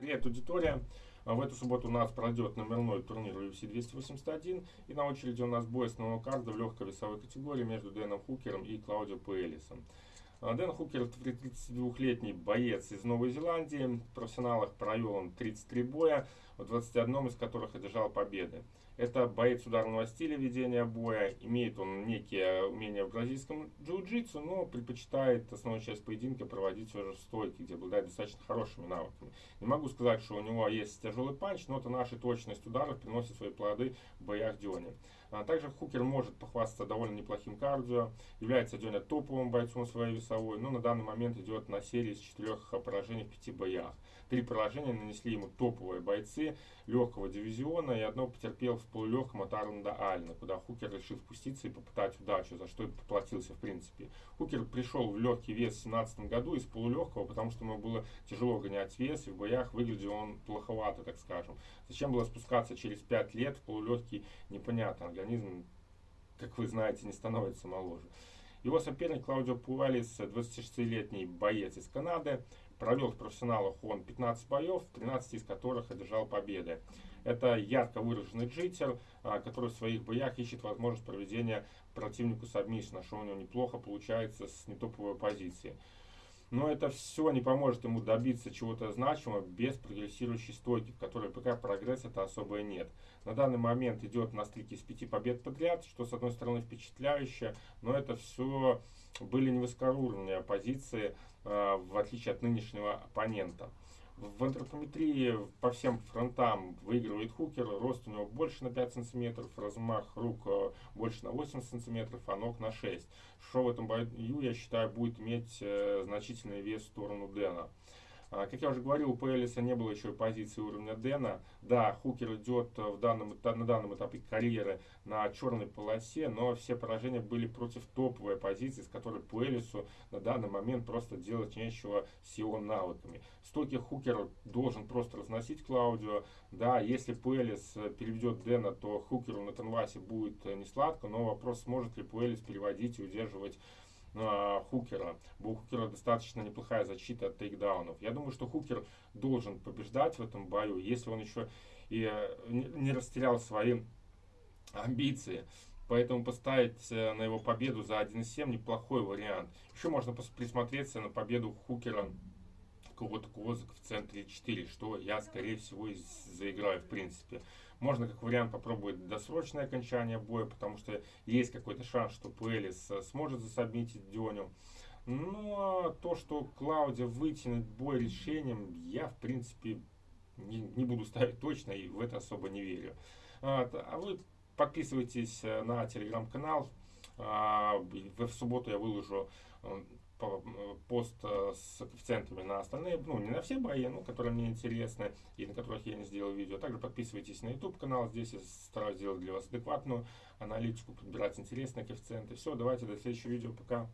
Привет, аудитория! В эту субботу у нас пройдет номерной турнир UFC 281. И на очереди у нас бой с нового карда в легкой весовой категории между Дэном Хукером и Клаудио Пуэлисом. Дэн Хукер 32-летний боец из Новой Зеландии. В профессионалах провел он 33 боя, в 21 из которых одержал победы. Это боец ударного стиля ведения боя. Имеет он некие умения в бразильском джиу-джитсу, но предпочитает основную часть поединка проводить все же в стойке, где обладает достаточно хорошими навыками. Не могу сказать, что у него есть тяжелый панч, но это наша точность ударов приносит свои плоды в боях Дионе. А также Хукер может похвастаться довольно неплохим кардио, является Дёня топовым бойцом своей весовой, но на данный момент идет на серии из четырех поражений в пяти боях. Три поражения нанесли ему топовые бойцы легкого дивизиона и одно потерпел в полулегком от Арланда Альна, куда Хукер решил спуститься и попытать удачу, за что и поплатился в принципе. Хукер пришел в легкий вес в 2017 году из полулегкого, потому что ему было тяжело гонять вес, и в боях выглядел он плоховато, так скажем. Зачем было спускаться через 5 лет в полулегкий, непонятно. Организм, как вы знаете, не становится моложе. Его соперник Клаудио Пуалис, 26-летний боец из Канады, провел в профессионалах он 15 боев, 13 из которых одержал победы. Это ярко выраженный джитер, а, который в своих боях ищет возможность проведения противнику сабмишна, что у него неплохо получается с нетоповой позиции. Но это все не поможет ему добиться чего-то значимого без прогрессирующей стойки, в которой пока прогресса-то особо и нет. На данный момент идет на стыке из пяти побед подряд, что с одной стороны впечатляюще, но это все были невысокоуровневые позиции, э, в отличие от нынешнего оппонента. В антропометрии по всем фронтам выигрывает Хукер. Рост у него больше на 5 сантиметров, размах рук э, больше на 8 сантиметров, а ног на 6. Что в этом бою, я считаю, будет иметь э, значительный вес в сторону Дэна. А, как я уже говорил, у Пелиса не было еще позиции уровня Дэна. Да, Хукер идет в данном, на данном этапе карьеры на черной полосе, но все поражения были против топовой позиции, с которой Пуэлису на данный момент просто делать нечего с его навыками. Стоки Хукер должен просто разносить Клаудио. Да, если Пуэлис переведет Дэна, то Хукеру на Танвасе будет не сладко, но вопрос, сможет ли Пуэлис переводить и удерживать э, Хукера. У Хукера достаточно неплохая защита от тейкдаунов. Я думаю, что Хукер должен побеждать в этом бою, если он еще и э, не растерял свои амбиции. Поэтому поставить э, на его победу за 1.7 неплохой вариант. Еще можно присмотреться на победу Хукера какого-то козыка в центре 4, что я, скорее всего, заиграю в принципе. Можно как вариант попробовать досрочное окончание боя, потому что есть какой-то шанс, что Пуэлис э, сможет засобмитить Дионю. Но то, что Клаудия вытянет бой решением, я, в принципе, не, не буду ставить точно и в это особо не верю. А, а вы подписывайтесь э, на телеграм-канал. А, в субботу я выложу э, пост э, с коэффициентами на остальные, ну не на все бои, но которые мне интересны и на которых я не сделал видео. Также подписывайтесь на YouTube канал, здесь я стараюсь сделать для вас адекватную аналитику, подбирать интересные коэффициенты. Все, давайте до следующего видео, пока.